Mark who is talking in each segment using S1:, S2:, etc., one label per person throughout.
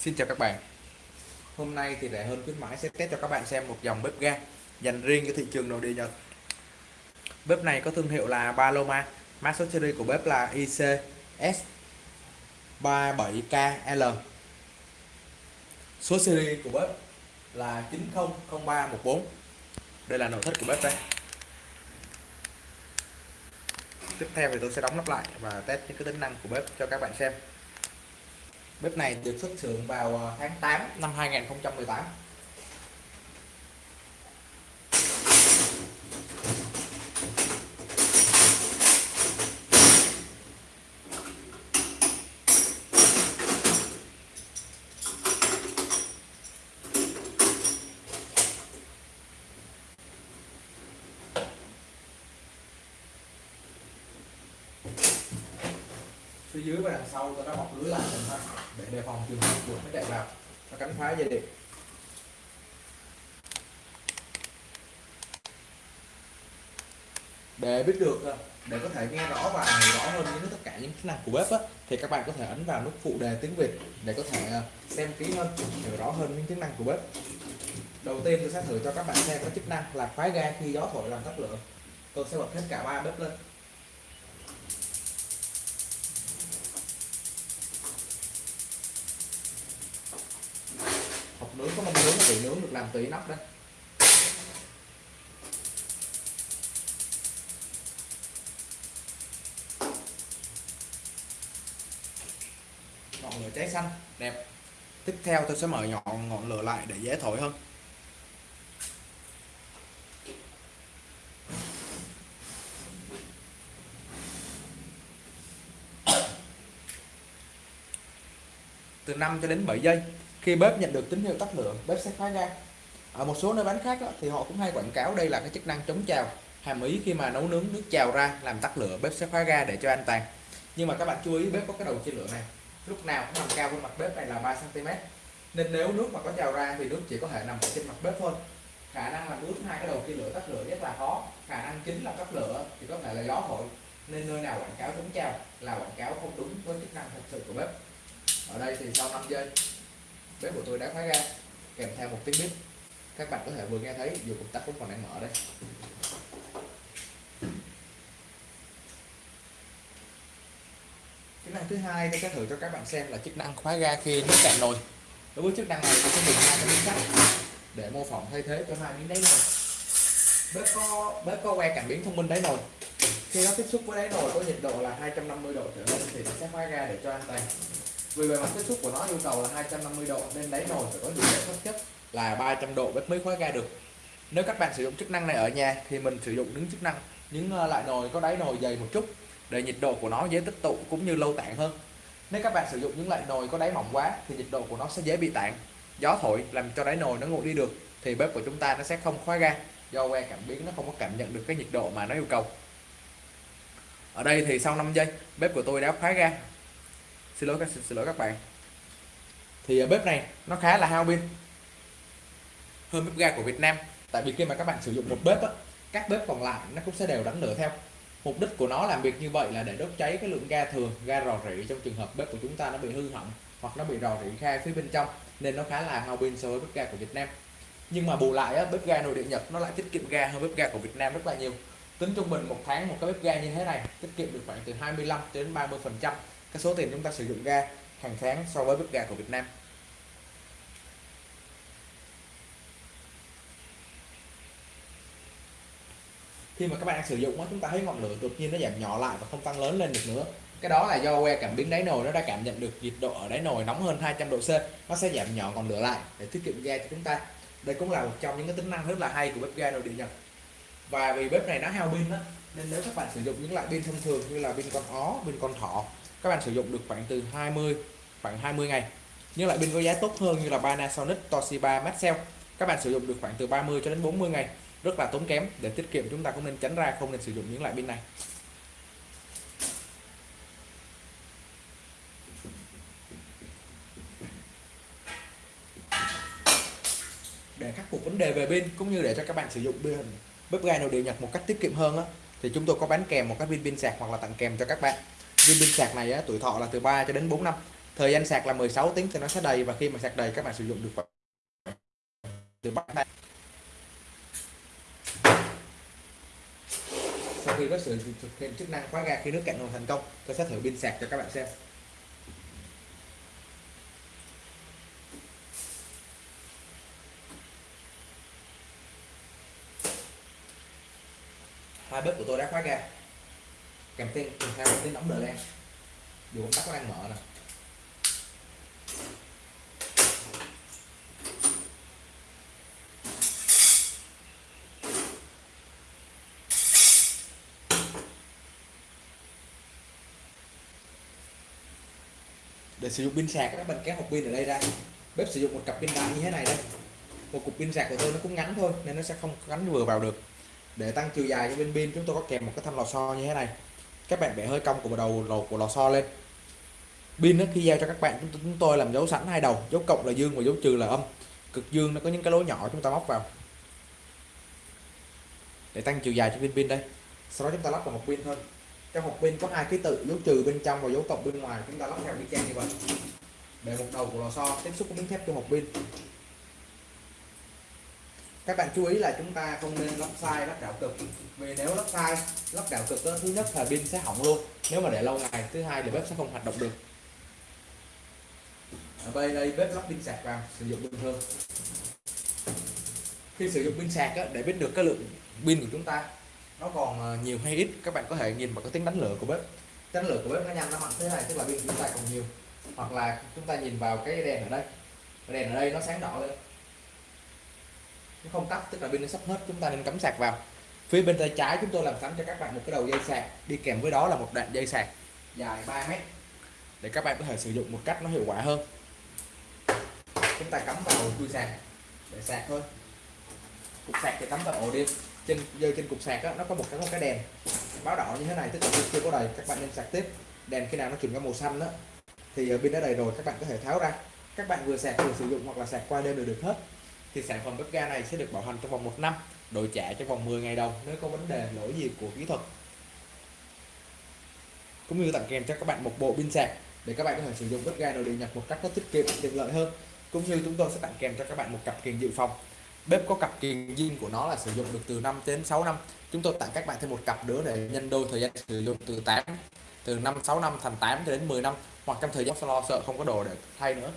S1: Xin chào các bạn. Hôm nay thì rẻ hơn khuyến mãi sẽ test cho các bạn xem một dòng bếp ga dành riêng cho thị trường nội địa Nhật. Bếp này có thương hiệu là Paloma. Mã số series của bếp là ICS 37KL Số series của bếp là 900314 Đây là nội thất của bếp đây. Tiếp theo thì tôi sẽ đóng nắp lại và test những cái tính năng của bếp cho các bạn xem. Bếp này được xuất xưởng vào ờ, tháng 8 năm 2018 phía dưới và đằng sau tôi đã bọc lưới lại đề phòng trường hợp chuột nó chạy vào nó cắn phá dây điện để biết được ờ, để có thể nghe rõ và hiểu rõ hơn những tất cả những chức năng của bếp á, thì các bạn có thể ấn vào nút phụ đề tiếng Việt để có thể ờ, xem kỹ hơn hiểu rõ hơn những chức năng của bếp. Đầu tiên tôi sẽ thử cho các bạn xem có chức năng là khóa ga khi gió thổi làm tắt lửa. Tôi sẽ bật hết cả ba bếp lên. Nướng, có mong nướng thì nướng được làm từ inox đây ngọn lửa cháy xanh, đẹp. Tiếp theo tôi sẽ mở ngọn ngọn lửa lại để dễ thổi hơn. Từ 5 cho đến 7 giây khi bếp nhận được tín hiệu tắt lửa bếp sẽ khóa ga ở một số nơi bán khác đó, thì họ cũng hay quảng cáo đây là cái chức năng chống trào hàm ý khi mà nấu nướng nước trào ra làm tắt lửa bếp sẽ khóa ga để cho an toàn. Nhưng mà các bạn chú ý bếp có cái đầu chia lửa này. Lúc nào cũng nằm cao hơn mặt bếp này là 3 cm nên nếu nước mà có trào ra thì nước chỉ có thể nằm ở trên mặt bếp thôi. Khả năng là nước hai cái đầu chia lửa tắt lửa rất là khó. Khả năng chính là tắt lửa thì có thể là gió thổi. Nên nơi nào quảng cáo chống trào là quảng cáo không đúng với chức năng thật sự của bếp. Ở đây thì sau 5 giây bếp của tôi đã khóa ra, kèm theo một tiếng bếp các bạn có thể vừa nghe thấy dù công tắc vẫn còn đang mở đây. Chức năng thứ hai tôi sẽ thử cho các bạn xem là chức năng khóa ga khi nước cạn nồi. Đối với chức năng này, tôi sẽ dùng hai cái miếng sắt để mô phỏng thay thế cho hai miếng đáy nồi. Bếp có bếp có que cảm biến thông minh đáy nồi. Khi nó tiếp xúc với đáy nồi có nhiệt độ là 250 độ trở lên thì nó sẽ khóa ga để cho an toàn vì bề mặt tiếp xúc của nó yêu cầu là 250 độ, nên đáy nồi phải có nhiệt độ thấp nhất là 300 độ bếp mới khóa ga được. Nếu các bạn sử dụng chức năng này ở nhà thì mình sử dụng những chức năng những ờ, loại nồi, có đáy nồi dày một chút để nhiệt độ của nó dễ tích tụ cũng như lâu tản hơn. Nếu các bạn sử dụng những loại nồi có đáy mỏng quá thì nhiệt độ của nó sẽ dễ bị tản gió thổi làm cho đáy nồi nó nguội đi được thì bếp của chúng ta nó sẽ không khóa ga, do que cảm biến nó không có cảm nhận được cái nhiệt độ mà nó yêu cầu. Ở đây thì sau 5 giây, bếp của tôi đã khóa ga xin lỗi các xin, xin lỗi các bạn. Thì ờ, bếp này nó khá là hao pin. Hơn bếp ga của Việt Nam. Tại vì khi mà các bạn sử dụng một bếp á, các bếp còn lại nó cũng sẽ đều đánh lửa theo. Mục đích của nó làm việc như vậy là để đốt cháy cái lượng ga thường ga rò rỉ trong trường hợp bếp của chúng ta nó bị hư hỏng hoặc nó bị rò rỉ khai phía bên trong nên nó khá là hao pin so với bếp ga của Việt Nam. Nhưng mà bù lại á, bếp ga nội địa Nhật nó lại tiết kiệm ga hơn bếp ga của Việt Nam rất là nhiều. Tính trung bình một tháng một cái bếp ga như thế này tiết kiệm được khoảng từ 25 đến 30 phần trăm cái số tiền chúng ta sử dụng ga hàng tháng so với bếp ga của Việt Nam. Khi mà các bạn sử dụng chúng ta thấy ngọn lửa đột nhiên nó giảm nhỏ lại và không tăng lớn lên được nữa. Cái đó là do que cảm biến đáy nồi nó đã cảm nhận được nhiệt độ ở đáy nồi nóng hơn 200 độ C. Nó sẽ giảm nhỏ ngọn lửa lại để tiết kiệm ga cho chúng ta. Đây cũng là một trong những cái tính năng rất là hay của bếp ga nội địa Nhật. Và vì bếp này nó hao pin đó nên nếu các bạn sử dụng những loại pin thông thường như là pin con ó, pin con thỏ các bạn sử dụng được khoảng từ 20 khoảng 20 ngày. Nhưng lại pin có giá tốt hơn như là Panasonic, Toshiba, Maxell. Các bạn sử dụng được khoảng từ 30 cho đến 40 ngày. Rất là tốn kém. Để tiết kiệm chúng ta cũng nên tránh ra không nên sử dụng những loại pin này. Để khắc phục vấn đề về pin cũng như để cho các bạn sử dụng pin bếp ga nội địa Nhật một cách tiết kiệm hơn thì chúng tôi có bán kèm một cái pin pin sạc hoặc là tặng kèm cho các bạn viên pin sạc này á, tuổi thọ là từ 3 cho đến 4 năm. Thời gian sạc là 16 tiếng thì nó sẽ đầy và khi mà sạc đầy các bạn sử dụng được từ bắt tay sau khi có sự thực hiện chức năng khóa ga khi nước cạn nguồn thành công tôi sẽ thử pin sạc cho các bạn xem hai bếp của tôi đã khóa ga kèm tiếng kèm theo tiếng đóng đờ len, dù công tắc có đang mở nè. Để sử dụng pin sạc các bạn kéo hộp pin ở đây ra. Bếp sử dụng một cặp pin đại như thế này đây một cục pin sạc của tôi nó cũng ngắn thôi nên nó sẽ không gắn vừa vào được. Để tăng chiều dài cho bên pin chúng tôi có kèm một cái thanh lò xo như thế này các bạn bẻ hơi cong của đầu lò của lò xo lên. Pin khi giao cho các bạn chúng tôi, làm dấu sẵn hai đầu. Dấu cộng là dương và dấu trừ là âm. Cực dương nó có những cái lỗ nhỏ chúng ta móc vào. Để tăng chiều dài cho viên pin đây. Sau đó chúng ta lắp vào một pin thôi trong hộp pin có hai ký tự dấu trừ bên trong và dấu cộng bên ngoài. Chúng ta lắp theo y chang như vậy. Để một đầu của lò xo tiếp xúc với miếng thép trong hộp pin các bạn chú ý là chúng ta không nên lắp sai lắp đảo cực. Vì nếu lắp sai lắp đảo cực đó, thứ nhất là pin sẽ hỏng luôn. Nếu mà để lâu ngày thứ hai là bếp sẽ không hoạt động được. Ở đây đây bếp lắp pin sạc vào sử dụng bình thường. Khi sử dụng pin sạc đó, để biết được cái lượng pin của chúng ta nó còn ờ, nhiều hay ít các bạn có thể nhìn vào cái tiếng đánh lửa của bếp. Đánh lửa của bếp nó nhanh nó mạnh thế này tức là pin chúng ta còn nhiều. Hoặc là chúng ta nhìn vào cái đèn ở đây. Đèn ở đây nó sáng đỏ lên nó không tắt tức là pin nó sắp hết chúng ta nên cắm sạc vào. Phía bên tay trái chúng tôi làm sẵn cho các bạn một cái đầu dây sạc đi kèm với đó là một đoạn dây sạc dài 3 mét. Để các bạn có thể sử dụng một cách nó hiệu quả hơn. Chúng ta cắm vào chui sạc để sạc thôi. Cục sạc thì cắm vào ổ điện trên dây trên cục sạc đó, nó có một cái một cái đèn báo đỏ như thế này tức là chưa có đầy. Các bạn nên sạc tiếp. Đèn khi nào nó chuyển qua màu xanh đó thì pin đã đầy rồi các bạn có thể tháo ra. Các bạn vừa sạc vừa sử dụng hoặc là sạc qua đêm đều được hết thì sản phẩm bếp ga này sẽ được bảo hành trong vòng một năm, đổi trả trong vòng 10 ngày đầu nếu có vấn đề lỗi gì của kỹ thuật. Cũng như tặng kèm cho các bạn một bộ pin sạc để các bạn có thể sử dụng bếp ga nội địa nhập một cách nó tiết kiệm, tiện lợi hơn. Cũng như chúng tôi sẽ tặng kèm cho các bạn một cặp kiềng dự phòng. Bếp có cặp kiềng zin của nó là sử dụng được từ 5 đến 6 năm. Chúng tôi tặng các bạn thêm một cặp nữa để nhân đôi thời gian sử dụng từ 8 từ 5 6 năm thành 8 cho đến 10 năm. Hoặc trong thời gian lo sợ không có đồ để thay nữa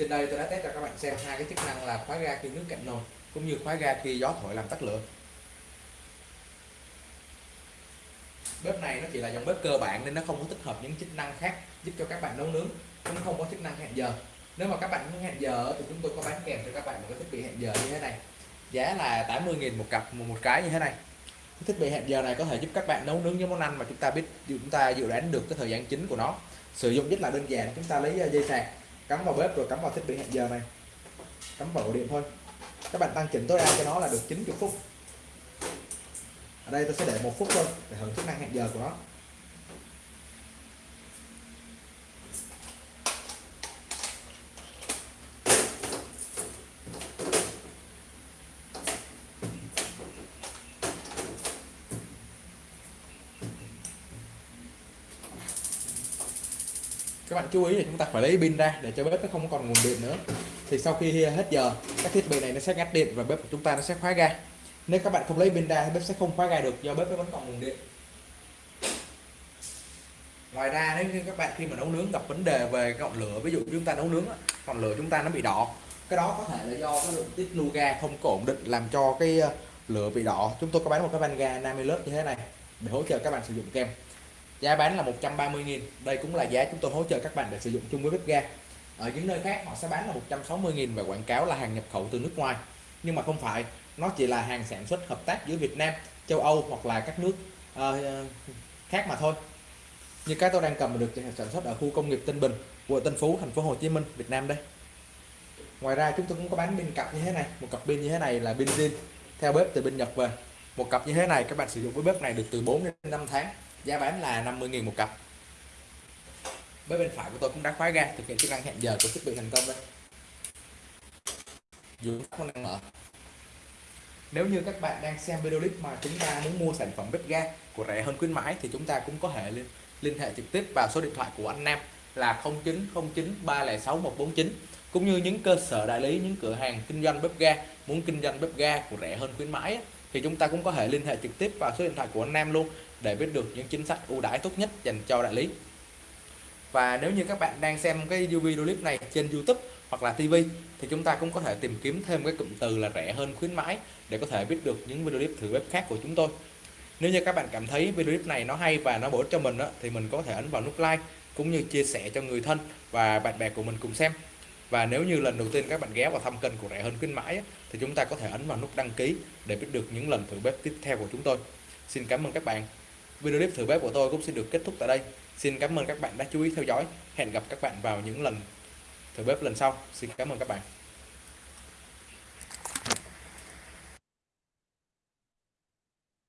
S1: trên đây tôi đã test cho các bạn xem hai cái chức năng là khóa ga khi nước cạn nồi cũng như khóa ga khi gió thổi làm tắt lửa. Bếp này nó chỉ là dòng bếp cơ bản nên nó không có tích hợp những chức năng khác giúp cho các bạn nấu nướng cũng không có chức năng hẹn giờ. Nếu mà các bạn muốn hẹn giờ thì chúng tôi có bán kèm cho các bạn một cái thiết bị hẹn giờ như thế này. Giá là 80.000 một cặp một, một cái như thế này. Cái thiết bị hẹn giờ này có thể giúp các bạn nấu nướng những món ăn mà chúng ta biết chúng ta dự đoán được cái thời gian chính của nó. Sử dụng rất là đơn giản chúng ta lấy ờ, dây sạc cắm vào bếp rồi cắm vào thiết bị hẹn giờ này. Cắm vào ổ điện thôi. Các bạn tăng chỉnh tối đa cho nó là được 90 phút. Ở đây tôi sẽ để một phút thôi, để hưởng chức năng hẹn giờ của nó. Các bạn chú ý là chúng ta phải lấy pin ra để cho bếp nó không còn nguồn điện nữa. Thì sau khi hết giờ, các thiết bị này nó sẽ ngắt điện và bếp của chúng ta nó sẽ khóa ga. Nếu các bạn không lấy pin ra thì bếp sẽ không khóa ga được do bếp nó vẫn còn nguồn điện. Ngoài ra, nếu như các bạn khi mà nấu nướng gặp vấn đề về cái ngọn lửa, ví dụ chúng ta nấu nướng ngọn lửa chúng ta nó bị đỏ. Cái đó có thể là do cái lượng tiết lưu ga không có ổn định làm cho cái ờ, lửa bị đỏ. Chúng tôi có bán một cái van ga Namilus như thế này để hỗ trợ các bạn sử dụng kem giá bán là 130.000 đây cũng là giá chúng tôi hỗ trợ các bạn để sử dụng chung với bếp ga. Ở những nơi khác họ sẽ bán là 160.000 và quảng cáo là hàng nhập khẩu từ nước ngoài. Nhưng mà không phải nó chỉ là hàng sản xuất hợp tác giữa Việt Nam châu Âu hoặc là các nước uh, khác mà thôi. Như cái tôi đang cầm được sản xuất ở khu công nghiệp Tân Bình quận Tân Phú thành phố Hồ Chí Minh Việt Nam đây. Ngoài ra chúng tôi cũng có bán pin cặp như thế này. Một cặp pin như thế này là pin zin theo bếp từ bên Nhật về. Một cặp như thế này các bạn sử dụng với bếp này được từ 4 đến 5 tháng giá bán là 50.000 một cặp. Bên bên phải của tôi cũng đã khóa ga thực hiện chức năng hẹn giờ của thiết bị thành công đây. Dù không đang mở. Nếu như các bạn đang xem video clip mà chúng ta muốn mua sản phẩm bếp ga của rẻ hơn khuyến mãi thì chúng ta cũng có thể liên, liên hệ trực tiếp vào số điện thoại của anh Nam là 0909 306 149 cũng như những cơ sở đại lý những cửa hàng kinh doanh bếp ga muốn kinh doanh bếp ga của rẻ hơn khuyến mãi thì chúng ta cũng có thể liên hệ trực tiếp vào số điện thoại của anh Nam luôn để biết được những chính sách ưu đãi tốt nhất dành cho đại lý. Và nếu như các bạn đang xem cái video clip này trên YouTube hoặc là TV thì chúng ta cũng có thể tìm kiếm thêm cái cụm từ là rẻ hơn khuyến mãi để có thể biết được những video clip thử bếp khác của chúng tôi. Nếu như các bạn cảm thấy video clip này nó hay và nó bổ ích cho mình đó, thì mình có thể ấn vào nút like cũng như chia sẻ cho người thân và bạn bè của mình cùng xem. Và nếu như lần đầu tiên các bạn ghé vào thăm kênh của rẻ hơn khuyến mãi thì chúng ta có thể ấn vào nút đăng ký để biết được những lần thử bếp tiếp theo của chúng tôi. Xin cảm ơn các bạn video clip thử bếp của tôi cũng xin được kết thúc tại đây. Xin cảm ơn các bạn đã chú ý theo dõi. Hẹn gặp các bạn vào những lần thử bếp lần sau. Xin cảm ơn các bạn.